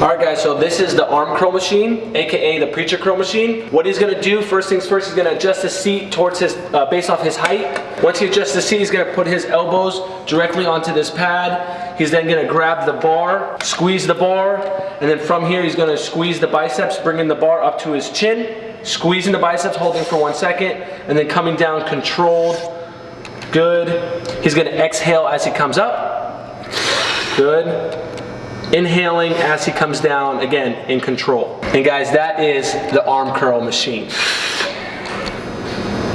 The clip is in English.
All right guys, so this is the arm curl machine, AKA the preacher curl machine. What he's gonna do, first things first, he's gonna adjust the seat towards his, uh, based off his height. Once he adjusts the seat, he's gonna put his elbows directly onto this pad. He's then gonna grab the bar, squeeze the bar, and then from here, he's gonna squeeze the biceps, bringing the bar up to his chin, squeezing the biceps, holding for one second, and then coming down controlled. Good. He's gonna exhale as he comes up. Good inhaling as he comes down, again, in control. And guys, that is the arm curl machine.